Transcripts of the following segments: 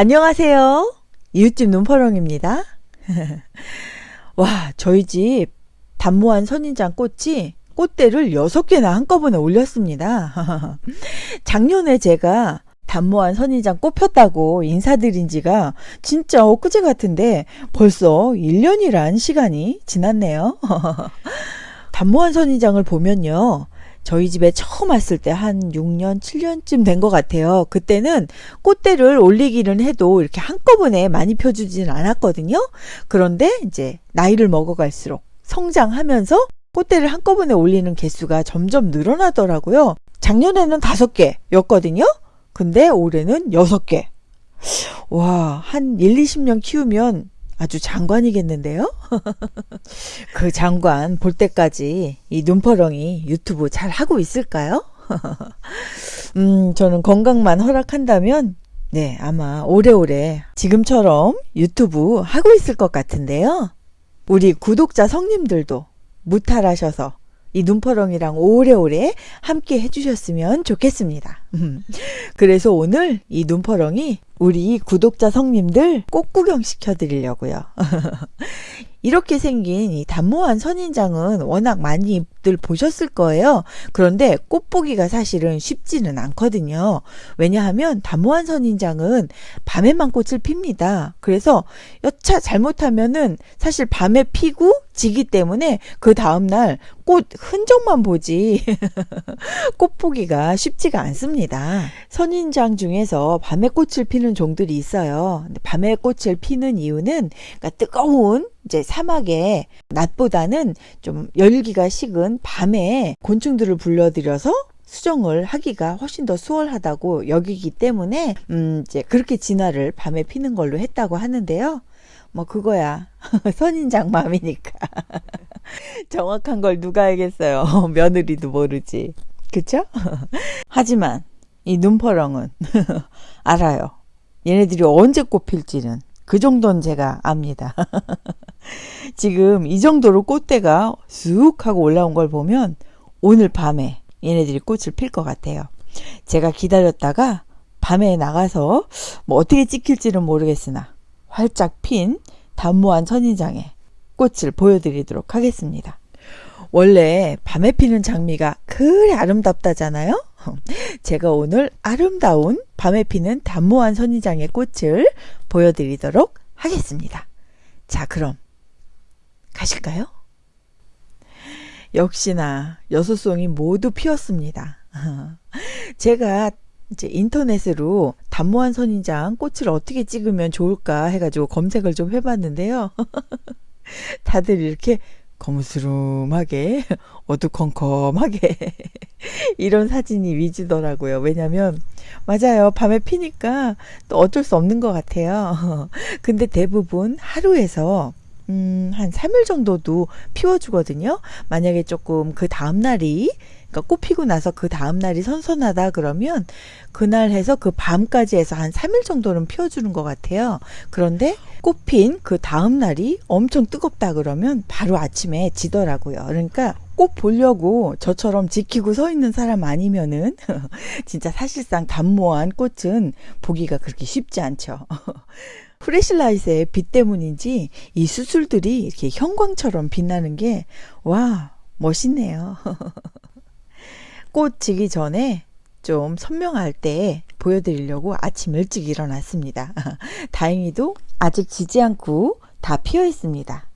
안녕하세요. 이웃집 눈퍼렁입니다. 와, 저희 집 단모한 선인장 꽃이 꽃대를 6개나 한꺼번에 올렸습니다. 작년에 제가 단모한 선인장 꽃 폈다고 인사드린 지가 진짜 엊그제 같은데 벌써 1년이란 시간이 지났네요. 단모한 선인장을 보면요. 저희 집에 처음 왔을 때 한 6년, 7년쯤 된 것 같아요. 그때는 꽃대를 올리기는 해도 이렇게 한꺼번에 많이 펴주진 않았거든요. 그런데 이제 나이를 먹어갈수록 성장하면서 꽃대를 한꺼번에 올리는 개수가 점점 늘어나더라고요. 작년에는 다섯 개였거든요. 근데 올해는 여섯 개. 와, 한 1, 20년 키우면 아주 장관이겠는데요? 그 장관 볼 때까지 이 눈퍼렁이 유튜브 잘 하고 있을까요? 음, 저는 건강만 허락한다면 네, 아마 오래오래 지금처럼 유튜브 하고 있을 것 같은데요. 우리 구독자 성님들도 무탈하셔서 이 눈퍼렁이랑 오래오래 함께 해주셨으면 좋겠습니다. 그래서 오늘 이 눈퍼렁이 우리 구독자 성님들 꼭 구경 시켜 드리려고요. 이렇게 생긴 이 단모한 선인장은 워낙 많이들 보셨을 거예요. 그런데 꽃 보기가 사실은 쉽지는 않거든요. 왜냐하면 단모한 선인장은 밤에만 꽃을 핍니다. 그래서 여차 잘못하면은 사실 밤에 피고 지기 때문에 그 다음날 꽃 흔적만 보지 꽃 보기가 쉽지가 않습니다. 선인장 중에서 밤에 꽃을 피는 종들이 있어요. 밤에 꽃을 피는 이유는 그러니까 뜨거운 이제 사막에 낮보다는 좀 열기가 식은 밤에 곤충들을 불러들여서 수정을 하기가 훨씬 더 수월하다고 여기기 때문에 음 이제 그렇게 진화를 밤에 피는 걸로 했다고 하는데요. 뭐 그거야. 선인장 맘이니까. 정확한 걸 누가 알겠어요? 며느리도 모르지. 그쵸? 하지만 이 눈퍼렁은 알아요. 얘네들이 언제 꽃필지는 그 정도는 제가 압니다 지금 이 정도로 꽃대가 쑥 하고 올라온 걸 보면 오늘 밤에 얘네들이 꽃을 필 것 같아요 제가 기다렸다가 밤에 나가서 뭐 어떻게 찍힐지는 모르겠으나 활짝 핀 단모한 선인장의 꽃을 보여드리도록 하겠습니다. 원래 밤에 피는 장미가 그래 아름답다잖아요. 제가 오늘 아름다운 밤에 피는 단모한 선인장의 꽃을 보여드리도록 하겠습니다. 자 그럼 가실까요? 역시나 여섯 송이 모두 피었습니다. 제가 이제 인터넷으로 단모한 선인장 꽃을 어떻게 찍으면 좋을까 해가지고 검색을 좀 해봤는데요. 다들 이렇게 거무스름하게 어두컴컴하게 이런 사진이 위주더라고요. 왜냐면 맞아요. 밤에 피니까 또 어쩔 수 없는 것 같아요. 근데 대부분 하루에서 음, 한 3일 정도도 피워주거든요. 만약에 조금 그 다음날이 그러니까 꽃 피고 나서 그 다음날이 선선하다 그러면 그날 해서 그 밤까지 해서 한 3일 정도는 피워주는 것 같아요. 그런데 꽃 핀 그 다음날이 엄청 뜨겁다 그러면 바로 아침에 지더라고요. 그러니까 꼭 보려고 저처럼 지키고 서 있는 사람 아니면은 진짜 사실상 단모한 꽃은 보기가 그렇게 쉽지 않죠. 프레실라이트의 빛 때문인지 이 수술들이 이렇게 형광처럼 빛나는 게 와 멋있네요. 꽃 지기 전에 좀 선명할 때 보여드리려고 아침 일찍 일어났습니다. 다행히도 아직 지지 않고 다 피어 있습니다.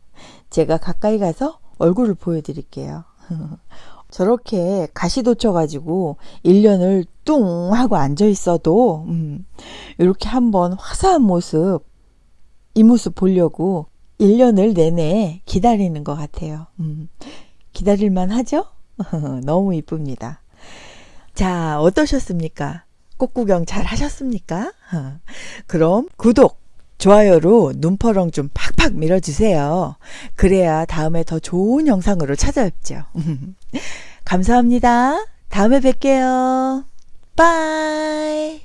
제가 가까이 가서 얼굴을 보여드릴게요. 저렇게 가시 돋쳐가지고 1년을 뚱 하고 앉아 있어도 음, 이렇게 한번 화사한 모습 이 모습 보려고 1년을 내내 기다리는 것 같아요. 음, 기다릴만 하죠? 너무 이쁩니다. 자, 어떠셨습니까? 꽃구경 잘 하셨습니까? 그럼 구독, 좋아요로 눈퍼렁 좀 팍팍 밀어주세요. 그래야 다음에 더 좋은 영상으로 찾아뵙죠. 감사합니다. 다음에 뵐게요. 빠이.